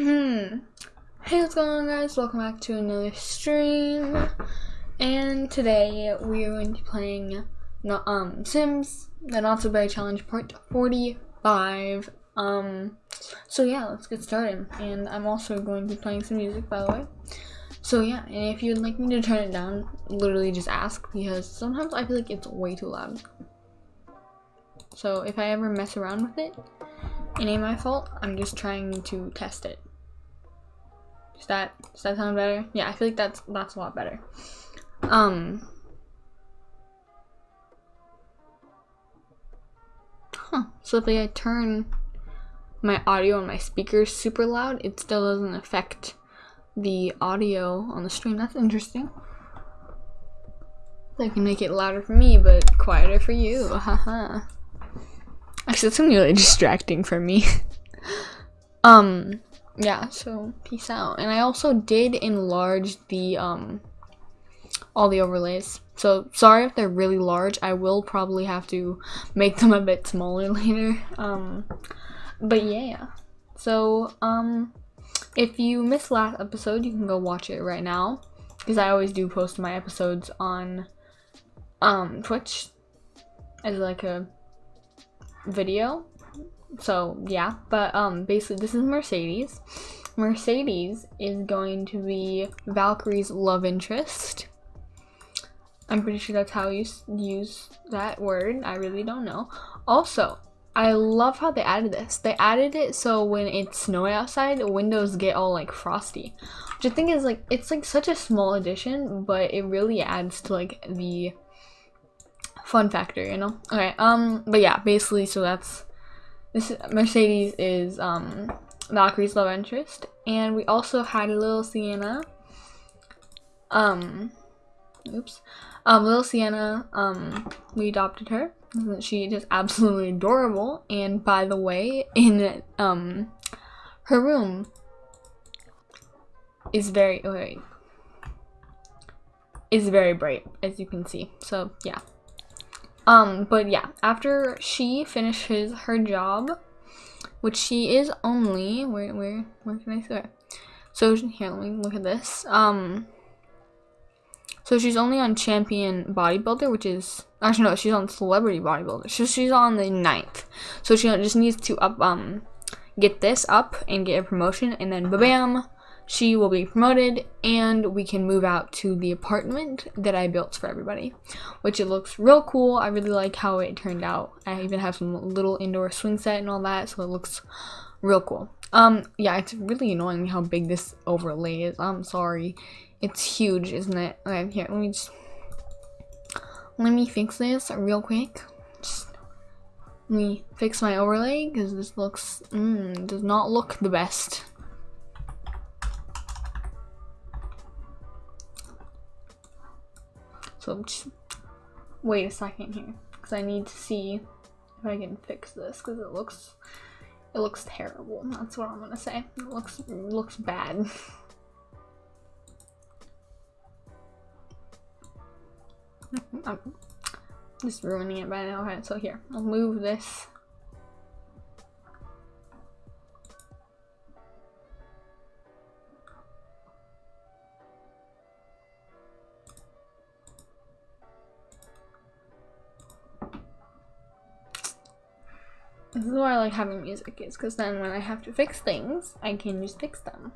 Um, hey, what's going on, guys? Welcome back to another stream. And today we are going to be playing not, um Sims: The Not So Bad Challenge Part 45. Um, so yeah, let's get started. And I'm also going to be playing some music, by the way. So yeah, and if you'd like me to turn it down, literally just ask because sometimes I feel like it's way too loud. So if I ever mess around with it, it ain't my fault. I'm just trying to test it. Does that does that sound better? Yeah, I feel like that's that's a lot better. Um. Huh. So if I turn my audio on my speakers super loud, it still doesn't affect the audio on the stream. That's interesting. I can make it louder for me, but quieter for you. Haha. Actually, that's really distracting for me. um, yeah, so peace out. And I also did enlarge the, um, all the overlays. So sorry if they're really large. I will probably have to make them a bit smaller later. Um, but yeah. So, um, if you missed last episode, you can go watch it right now. Because I always do post my episodes on, um, Twitch as like a video. So yeah, but um basically this is Mercedes. Mercedes is going to be Valkyrie's love interest. I'm pretty sure that's how you use that word. I really don't know. Also, I love how they added this. They added it so when it's snowy outside, the windows get all like frosty. Which I think is like, it's like such a small addition, but it really adds to like the fun factor, you know? Okay, um, but yeah, basically, so that's, this Mercedes is, um, Valkyrie's love interest, and we also had a little Sienna, um, oops, um, little Sienna, um, we adopted her, she just absolutely adorable, and by the way, in, um, her room is very, oh, wait, is very bright, as you can see, so yeah. Um, but yeah, after she finishes her job, which she is only where where where can I say? So here, let me look at this. Um, so she's only on champion bodybuilder, which is actually no, she's on celebrity bodybuilder. So she's on the ninth. So she just needs to up um get this up and get a promotion, and then bam, she will be promoted and we can move out to the apartment that I built for everybody which it looks real cool. I really like how it turned out. I even have some little indoor swing set and all that so it looks real cool. Um yeah it's really annoying how big this overlay is. I'm sorry. It's huge isn't it? Okay here let me just let me fix this real quick. Just let me fix my overlay because this looks mm, does not look the best So I'm just wait a second here because I need to see if I can fix this because it looks it looks terrible. That's what I'm gonna say. It looks it looks bad. I'm just ruining it by now. Okay, so here, I'll move this This is why I like having music is because then when I have to fix things, I can just fix them.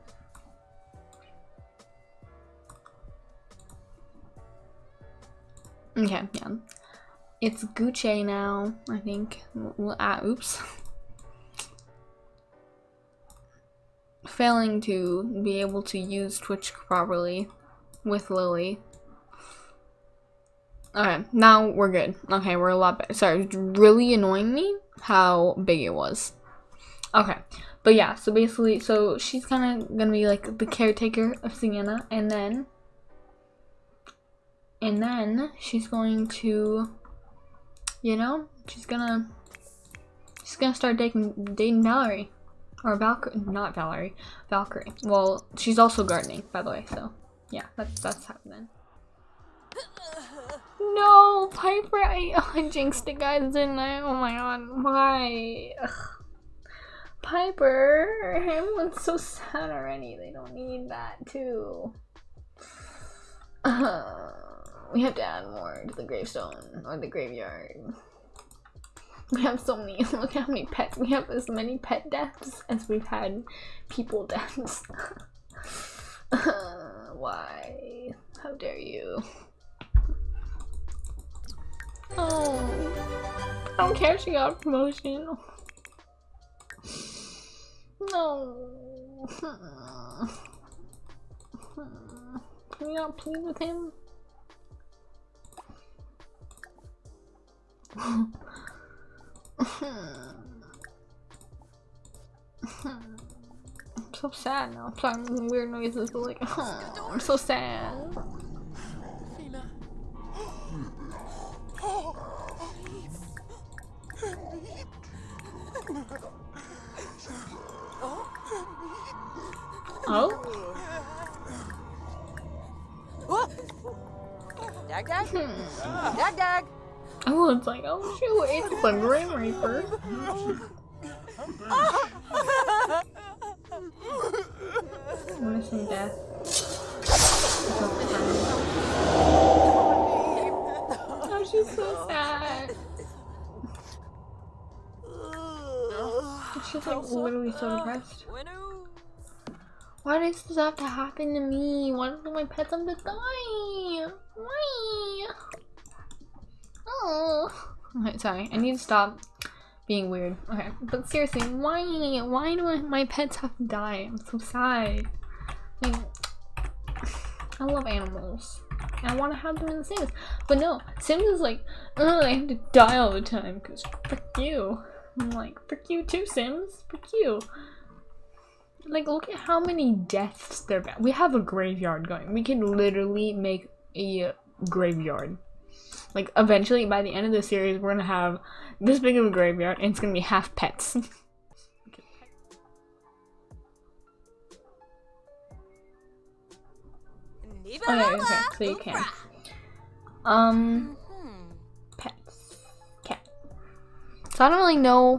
Okay, yeah. It's Gucci now, I think. Ah, oops. Failing to be able to use Twitch properly with Lily. Okay, now we're good. Okay, we're a lot better. Sorry, it's really annoying me how big it was. Okay, but yeah, so basically, so she's kind of gonna be like the caretaker of Sienna, and then, and then she's going to, you know, she's gonna, she's gonna start dating dating Valerie, or Valkyrie, not Valerie, Valkyrie. Well, she's also gardening, by the way, so yeah, that's that's happening. No, Piper, I, I jinxed it, guys, didn't I? Oh my god, why? Ugh. Piper, everyone's so sad already. They don't need that too. Uh, we have to add more to the gravestone or the graveyard. We have so many. Look how many pets. We have as many pet deaths as we've had people deaths. why? How dare you? Oh, I don't care. if She got a promotion. No. Can we not plead with him? I'm so sad now. I'm playing weird noises, but like, oh, I'm so sad. Oh, it's like, oh shoot, it's the Grim Reaper. Want some death? Oh, she's so sad. She's like literally so depressed. Why does this have to happen to me? Why do my pets have to die? Why? Oh. Okay, sorry. I need to stop being weird. Okay, but seriously, why? Why do my pets have to die? I'm so sad. I, I love animals. I want to have them in the Sims. But no, Sims is like, oh, they have to die all the time because frick you. I'm like, frick you too, Sims. Frick you. Like, look at how many deaths there are. We have a graveyard going. We can literally make a graveyard. Like, eventually, by the end of the series, we're gonna have this big of a graveyard, and it's gonna be half pets. okay, okay, so you can. Um, pets. Cat. So I don't really know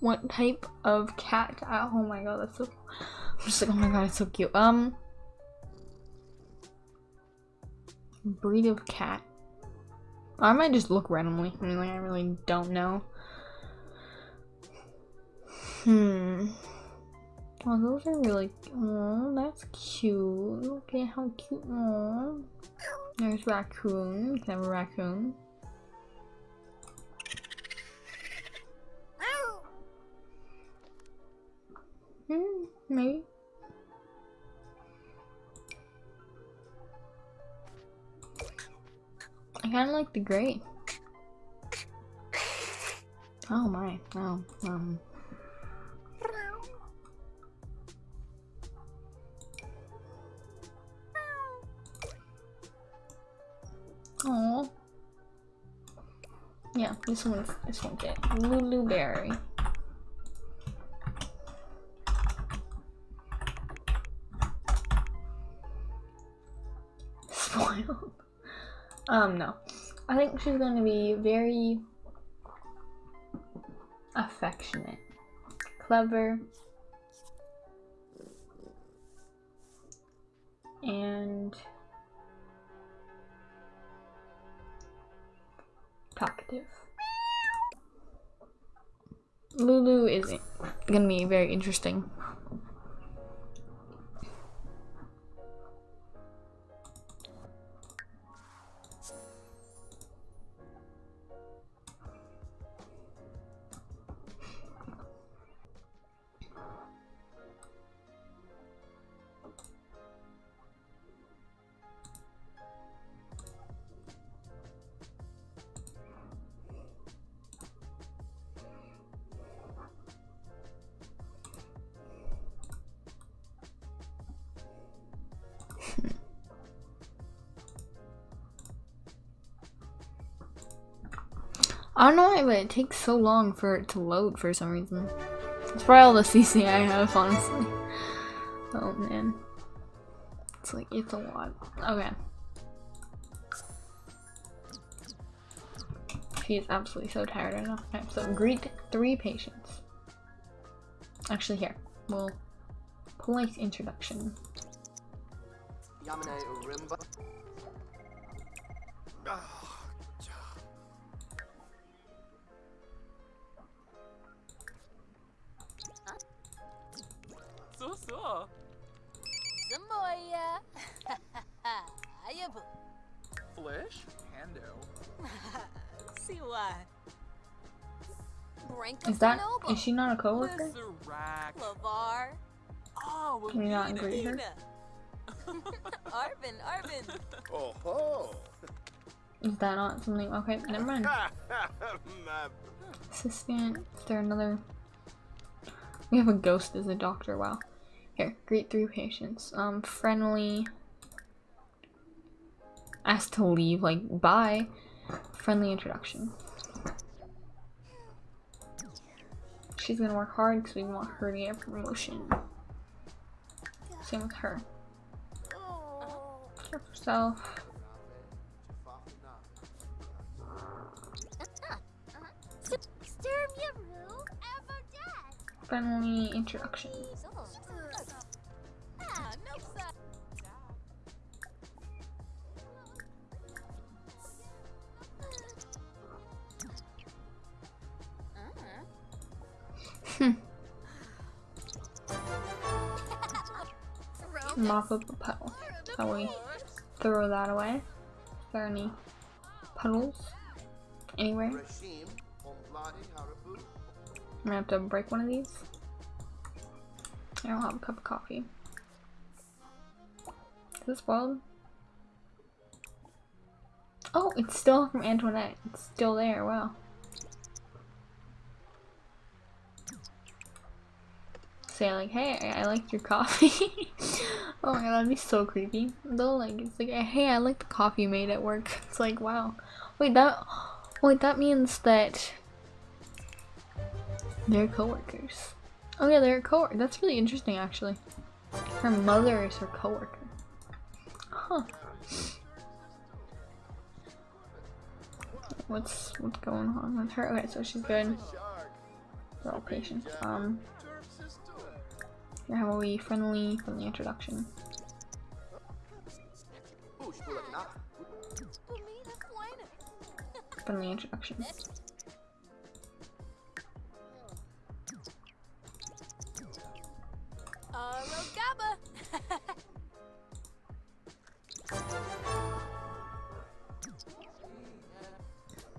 what type of cat. Oh my god, that's so. I'm just like, oh my god, it's so cute. Um, breed of cat. I might just look randomly. I mean, I really don't know. Hmm. Oh, those are really. Oh, that's cute. Look at how cute. Oh, there's raccoon. Can have a raccoon. Hmm, maybe. I kind of like the gray. Oh my, oh, um. Oh. Yeah, this one, this one get Lulu Berry. Um, no. I think she's going to be very affectionate, clever, and talkative. Lulu is gonna be very interesting. I don't know why, but it takes so long for it to load for some reason. It's probably all the CC I have, honestly. Oh man. It's like, it's a lot. Okay. She is absolutely so tired right now. So greet three patients. Actually, here. Well, polite introduction. Yamane. Is that Fanoba. is she not a coworker? Mr. Rack. Lavar. Oh, well, Can you not Nina. agree her? Arvin, Arvin. Oh ho. Is that not something? Okay, never mind. My Assistant. Is there another? We have a ghost as a doctor. Wow. Here, greet three patients. Um, friendly. Asked to leave. Like, bye. Friendly introduction. She's gonna work hard because we want her to get a promotion. Same with her. Care for herself. Sturm Friendly introduction. Mop up a puddle. Shall we throw that away? Is there any puddles anywhere? I'm gonna have to break one of these. I don't have a cup of coffee. Is this spoiled? Oh, it's still from Antoinette. It's still there. Wow. Say like, hey, I, I liked your coffee. oh my god, that'd be so creepy. Though, like, it's like, hey, I like the coffee you made at work. It's like, wow. Wait, that, wait, that means that they're coworkers. Oh yeah, they're co That's really interesting, actually. Her mother is her coworker. Huh. What's what's going on with her? Okay, so she's good. They're all patients. Um, how about we friendly the introduction? Push Bulak Na. Bumina Fuena. Friendly introduction.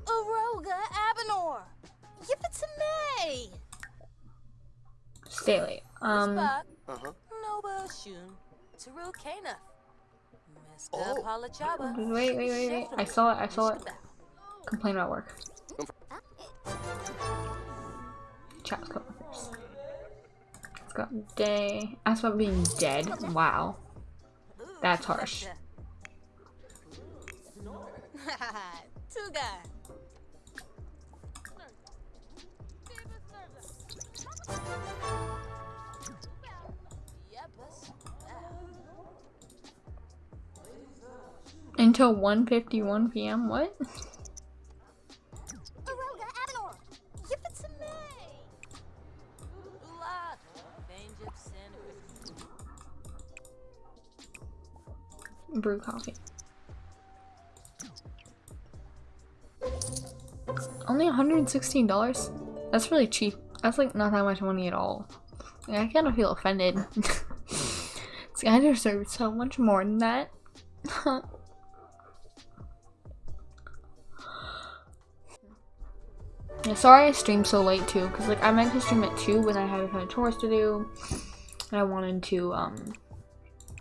Aroga Abenor. Yippee Stay late. Um, Uh huh. Noba Shun. Taru Kana. Mr. Oh. Palachaba. wait, wait, wait, wait. I saw it. I saw it. Complain about work. Chat with coworkers. It's got day. Ask about being dead. Wow. That's harsh. Until 1:51 p.m. What? Aroga Abenor. Yippee Ula. Benjip Sandwich. Brew coffee. Only $116? That's really cheap. That's like not that much money at all. Like, I kind of feel offended. this guy deserves so much more than that. sorry I streamed so late too, because like I meant to stream at 2 when I had a ton of chores to do. And I wanted to um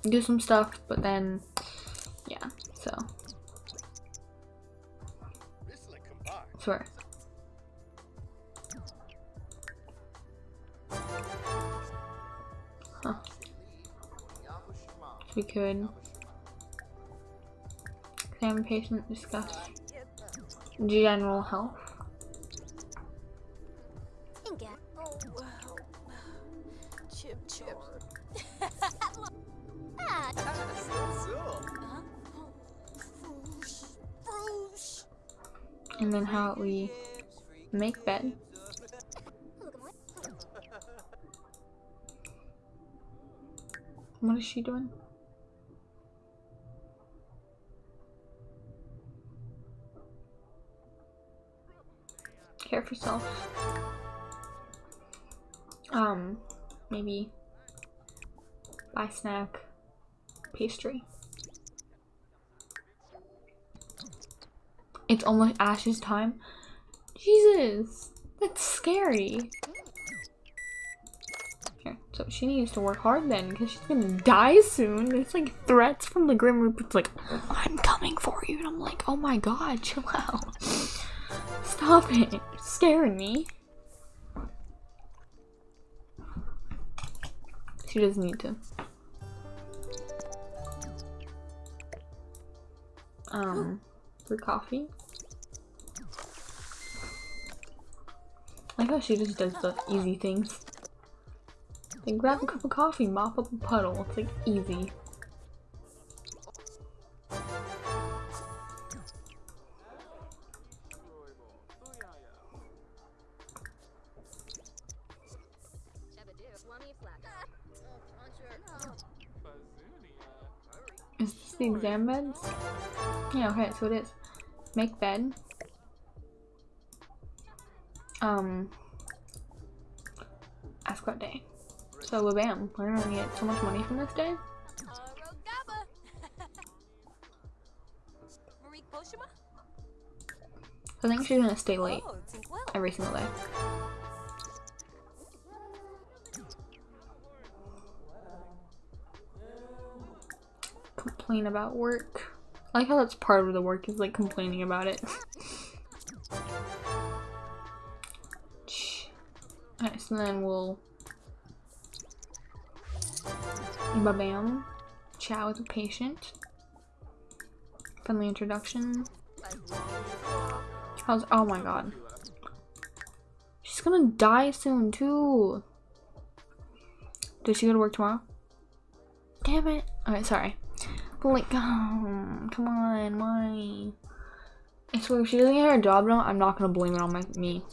do some stuff, but then yeah, so swear. Huh. We could examine patient, discuss general health. And then how we make bed. What is she doing? Care for self. Um, maybe buy snack, pastry. It's almost Ash's time. Jesus, that's scary. Here, so she needs to work hard then, because she's gonna die soon. There's like threats from the Grim Reaper. It's like, I'm coming for you, and I'm like, oh my god, chill out. Stop it, it's scaring me. She doesn't need to. Um, for coffee. I like how she just does the easy things. Then grab a cup of coffee, mop up a puddle. It's like easy. Is this the exam beds? Yeah, okay, so it is. Make bed. Um. Ask what day. So, bam, we're gonna get so much money from this day. I think she's gonna stay late every single day. Complain about work. I like how that's part of the work is like complaining about it. Alright, so then we'll Ba-bam. Chat with a patient. Friendly introduction. How's oh my god. She's gonna die soon too. Does she go to work tomorrow? Damn it. Alright, sorry. But like, um, come on, why? I swear, if she doesn't get her job done, I'm not gonna blame it on my me.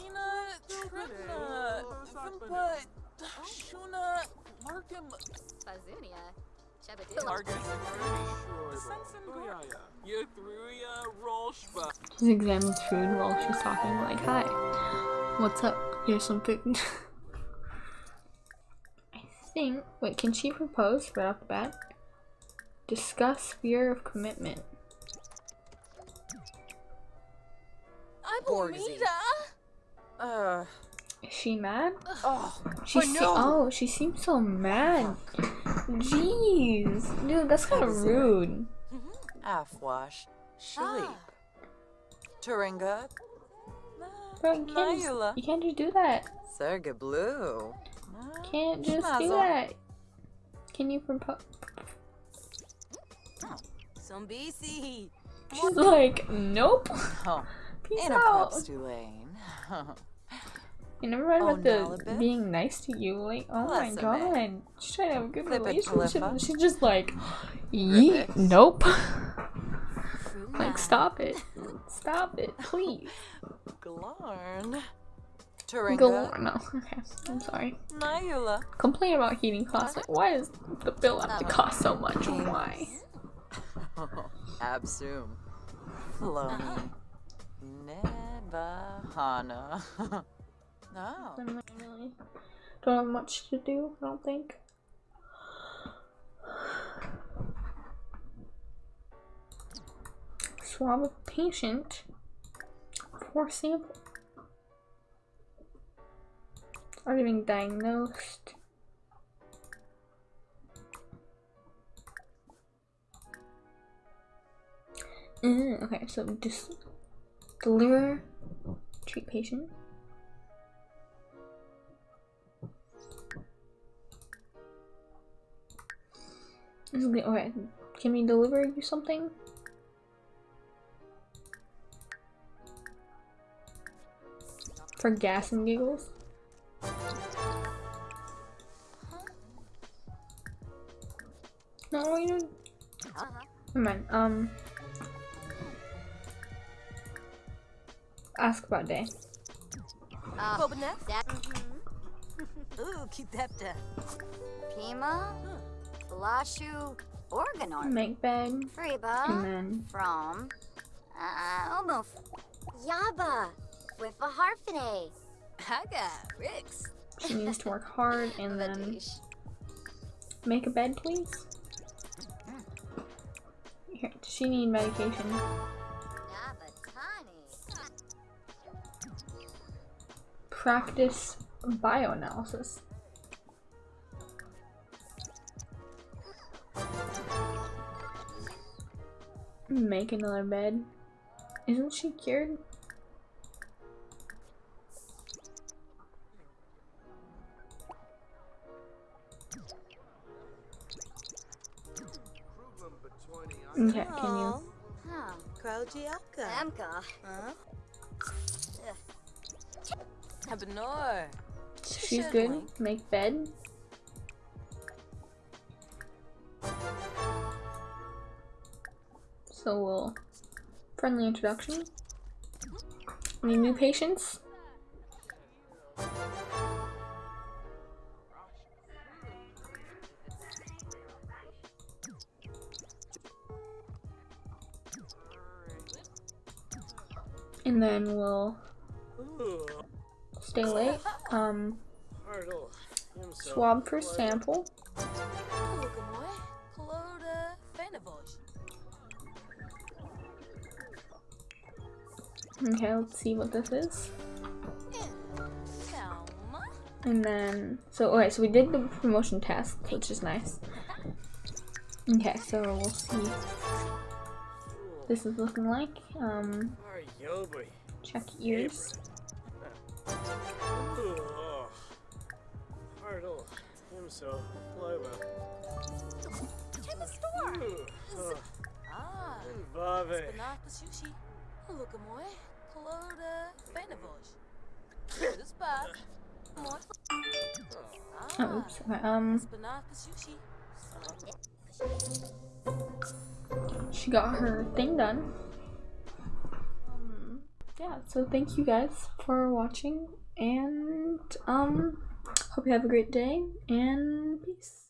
Ina, Tripna, Vimpa, Shuna, Markham, Bazunia. Chabadoo. Target Security, Sensen Goya, Yathruya, Rolshba. She's examines food while she's talking, like, hi, what's up? Here's some food. I think, wait, can she propose right off the bat? Discuss sphere of commitment. Borgsy. Uh, Is she mad? oh, She Oh, se- no. oh, she seems so mad. Jeez, dude, that's kind of rude. Afwash, Shaleep, Ah. Turinga, Bro, you can't, just, you can't just do that. Serga Blue. Can't just do that. Can you propose? Some BC. She's like, nope. Oh, Peace in out. You never mind Oh, about the being nice to you. Like, oh my god, she's trying to have a good Flip relationship. She's just like, yeet, nope. Like, stop it, stop it, please. Glarn. Turinga. No. Oh, okay, I'm sorry. Nayula. Complain about heating costs. Like, why does the bill have to cost so much? Why? Absum. Floni. Nebahana. no. I'm really don't have much to do. I don't think. Swab a patient for sample. Already being diagnosed. Mm, okay, so just deliver, treat patient. This is. Okay, can we deliver you something? For gas and giggles? No, you. Never mind. Um, ask about day. Uh, Bobanet? that. mhm. Ooh, kitepta. Pima? Lashu Organar. Make bed, and then From. Uh, Omuf. Yaba. With a harfine. Haga. Rix. she needs to work hard, and then make a bed, please. Here, does she need medication? Practice bioanalysis. Make another bed. Isn't she cured? Kruglam between Okay, can you? Huh. Have a no, she's good. Make bed. So we'll friendly introduction. Any new patients? And then we'll stay late. Um, swab for sample. Kulukamoy. Kloda Fanavosh. Okay, let's see what this is. And then, so okay, so we did the promotion test, which is nice. Okay, so we'll see. This is looking like. Um, check ears. Himso, Loba, In the store. Ah. Vave. Banaka Sushi. Kulukamoy. Kloda Fanavosh. This bad. Oh, Ah. oops. Okay, um, Banaka Sushi. she got her thing done. Um, yeah. So thank you guys for watching, and um, hope you have a great day, and peace.